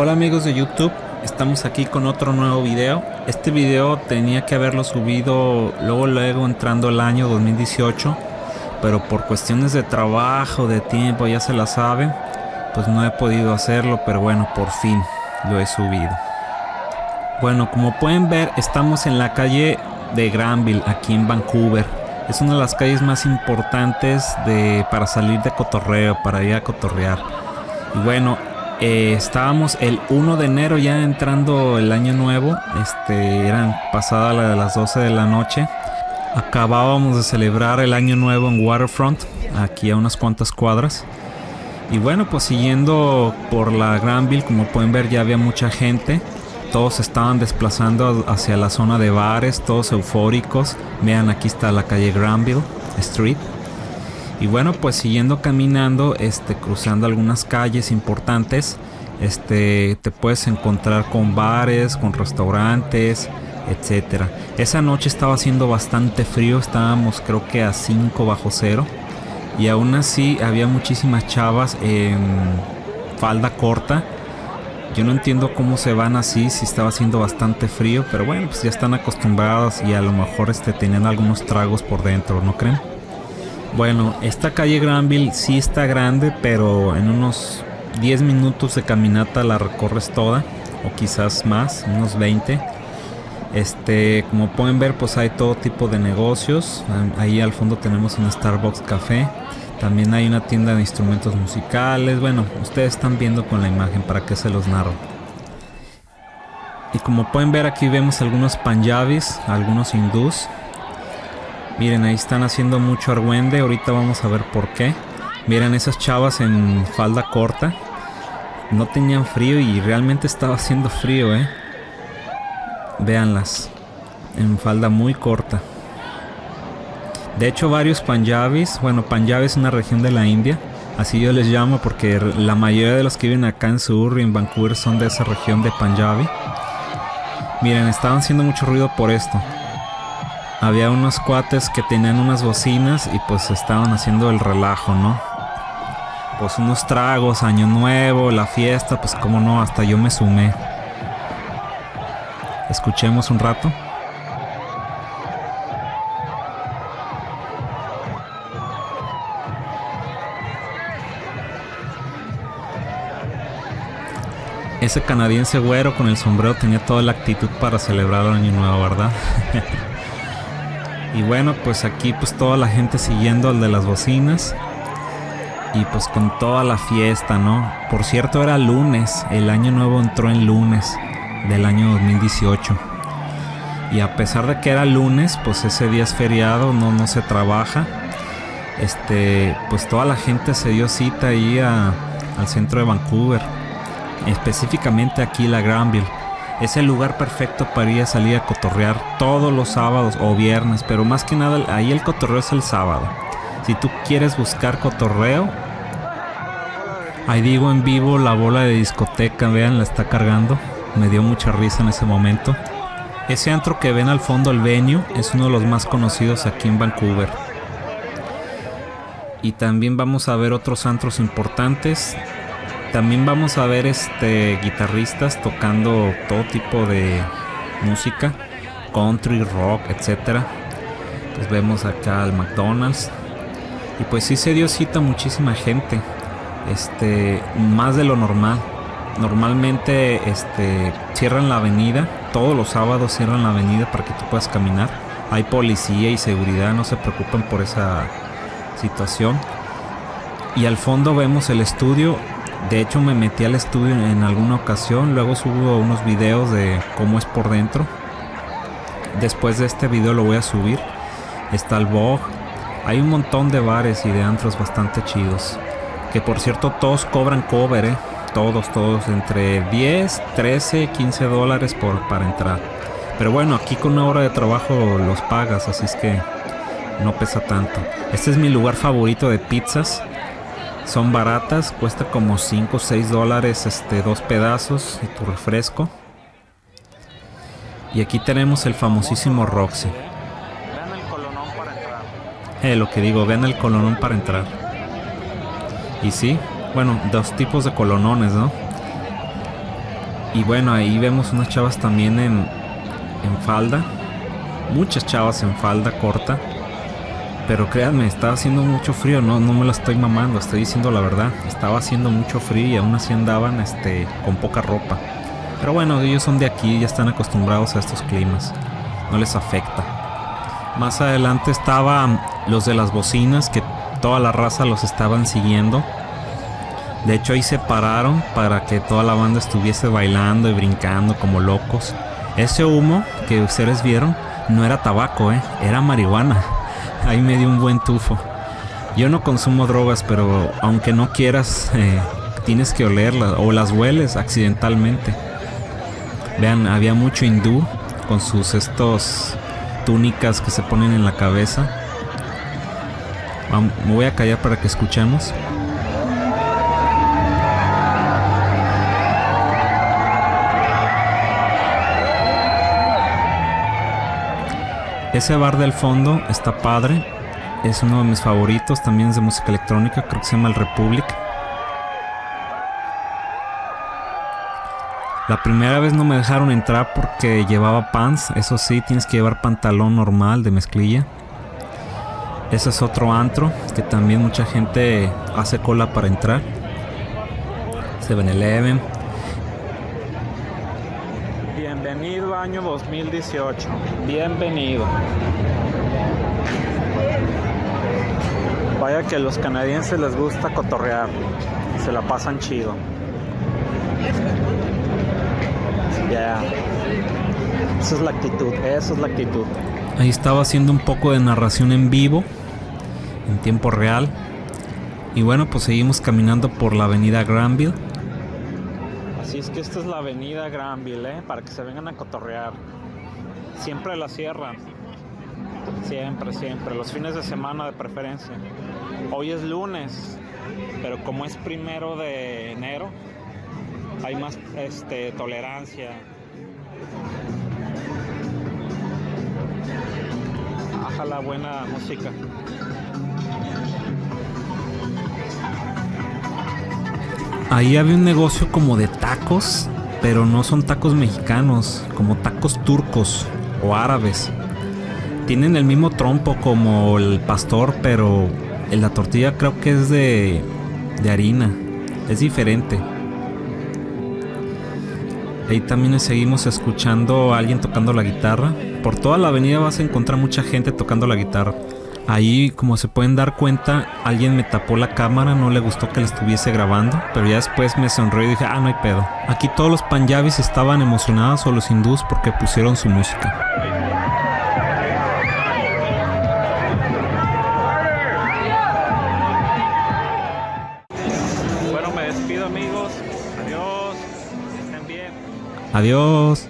Hola amigos de YouTube, estamos aquí con otro nuevo video. Este video tenía que haberlo subido luego luego entrando el año 2018, pero por cuestiones de trabajo, de tiempo, ya se la sabe, pues no he podido hacerlo, pero bueno, por fin lo he subido. Bueno, como pueden ver, estamos en la calle de Granville, aquí en Vancouver. Es una de las calles más importantes de, para salir de cotorreo, para ir a cotorrear. Y bueno, eh, estábamos el 1 de enero ya entrando el año nuevo. Este, eran pasadas las 12 de la noche. Acabábamos de celebrar el año nuevo en Waterfront, aquí a unas cuantas cuadras. Y bueno, pues siguiendo por la Granville, como pueden ver ya había mucha gente. Todos estaban desplazando hacia la zona de bares, todos eufóricos. Vean, aquí está la calle Granville Street. Y bueno, pues siguiendo caminando, este, cruzando algunas calles importantes, este, te puedes encontrar con bares, con restaurantes, etcétera. Esa noche estaba haciendo bastante frío, estábamos creo que a 5 bajo cero. Y aún así había muchísimas chavas en falda corta. Yo no entiendo cómo se van así si estaba haciendo bastante frío, pero bueno, pues ya están acostumbradas y a lo mejor este, tenían algunos tragos por dentro, ¿no creen? Bueno, esta calle Granville sí está grande, pero en unos 10 minutos de caminata la recorres toda, o quizás más, unos 20. Este, como pueden ver, pues hay todo tipo de negocios. Ahí al fondo tenemos un Starbucks Café. También hay una tienda de instrumentos musicales. Bueno, ustedes están viendo con la imagen para que se los narro. Y como pueden ver aquí vemos algunos panjabis, algunos hindús. Miren, ahí están haciendo mucho argüende. Ahorita vamos a ver por qué. Miren esas chavas en falda corta. No tenían frío y realmente estaba haciendo frío, ¿eh? Véanlas. En falda muy corta. De hecho, varios panjabis. Bueno, Panjab es una región de la India. Así yo les llamo porque la mayoría de los que viven acá en Surrey, en Vancouver, son de esa región de Punjabi. Miren, estaban haciendo mucho ruido por esto había unos cuates que tenían unas bocinas y pues estaban haciendo el relajo, ¿no? Pues unos tragos, año nuevo, la fiesta, pues como no, hasta yo me sumé. Escuchemos un rato. Ese canadiense güero con el sombrero tenía toda la actitud para celebrar el año nuevo, ¿verdad? Y bueno, pues aquí pues toda la gente siguiendo al de las bocinas. Y pues con toda la fiesta, ¿no? Por cierto, era lunes. El año nuevo entró en lunes del año 2018. Y a pesar de que era lunes, pues ese día es feriado, no, no se trabaja. Este, pues toda la gente se dio cita ahí al centro de Vancouver. Específicamente aquí la Granville es el lugar perfecto para ir a salir a cotorrear todos los sábados o viernes, pero más que nada ahí el cotorreo es el sábado. Si tú quieres buscar cotorreo, ahí digo en vivo la bola de discoteca, vean, la está cargando. Me dio mucha risa en ese momento. Ese antro que ven al fondo, el venue, es uno de los más conocidos aquí en Vancouver. Y también vamos a ver otros antros importantes también vamos a ver este guitarristas tocando todo tipo de música, country, rock, etcétera. Pues vemos acá al McDonald's. Y pues sí se dio cita muchísima gente. Este, más de lo normal. Normalmente este cierran la avenida, todos los sábados cierran la avenida para que tú puedas caminar. Hay policía y seguridad, no se preocupen por esa situación. Y al fondo vemos el estudio de hecho me metí al estudio en alguna ocasión, luego subo unos videos de cómo es por dentro. Después de este video lo voy a subir. Está el Vogue. Hay un montón de bares y de antros bastante chidos. Que por cierto todos cobran cover, ¿eh? Todos, todos. Entre 10, 13, 15 dólares por, para entrar. Pero bueno, aquí con una hora de trabajo los pagas, así es que no pesa tanto. Este es mi lugar favorito de pizzas. Son baratas, cuesta como 5 o 6 dólares este, dos pedazos y tu refresco. Y aquí tenemos el famosísimo Roxy. Vean el colonón para entrar. Eh, lo que digo, vean el colonón para entrar. Y sí, bueno, dos tipos de colonones, ¿no? Y bueno, ahí vemos unas chavas también en, en falda. Muchas chavas en falda corta. Pero créanme, estaba haciendo mucho frío, no, no me lo estoy mamando, estoy diciendo la verdad. Estaba haciendo mucho frío y aún así andaban este, con poca ropa. Pero bueno, ellos son de aquí, ya están acostumbrados a estos climas. No les afecta. Más adelante estaban los de las bocinas, que toda la raza los estaban siguiendo. De hecho ahí se pararon para que toda la banda estuviese bailando y brincando como locos. Ese humo que ustedes vieron no era tabaco, ¿eh? era marihuana. Ahí me dio un buen tufo. Yo no consumo drogas, pero aunque no quieras, eh, tienes que olerlas o las hueles accidentalmente. Vean, había mucho hindú con sus estos túnicas que se ponen en la cabeza. Me voy a callar para que escuchemos. Ese bar del fondo está padre. Es uno de mis favoritos. También es de música electrónica. Creo que se llama el Republic. La primera vez no me dejaron entrar porque llevaba pants. Eso sí, tienes que llevar pantalón normal de mezclilla. Ese es otro antro que también mucha gente hace cola para entrar. 7-Eleven. Bienvenido año 2018. Bienvenido. Vaya que a los canadienses les gusta cotorrear. Se la pasan chido. Ya. Esa es la actitud, esa es la actitud. Ahí estaba haciendo un poco de narración en vivo, en tiempo real. Y bueno, pues seguimos caminando por la avenida Granville. Es que esta es la avenida Granville, ¿eh? para que se vengan a cotorrear. Siempre la cierran. Siempre, siempre. Los fines de semana de preferencia. Hoy es lunes, pero como es primero de enero, hay más este, tolerancia. la buena música. Ahí había un negocio como de tacos, pero no son tacos mexicanos, como tacos turcos o árabes. Tienen el mismo trompo como el pastor, pero la tortilla creo que es de, de harina. Es diferente. Ahí también seguimos escuchando a alguien tocando la guitarra. Por toda la avenida vas a encontrar mucha gente tocando la guitarra. Ahí, como se pueden dar cuenta, alguien me tapó la cámara, no le gustó que la estuviese grabando, pero ya después me sonrió y dije, ah, no hay pedo. Aquí todos los panjabis estaban emocionados o los hindús porque pusieron su música. Bueno, me despido amigos. Adiós. Adiós.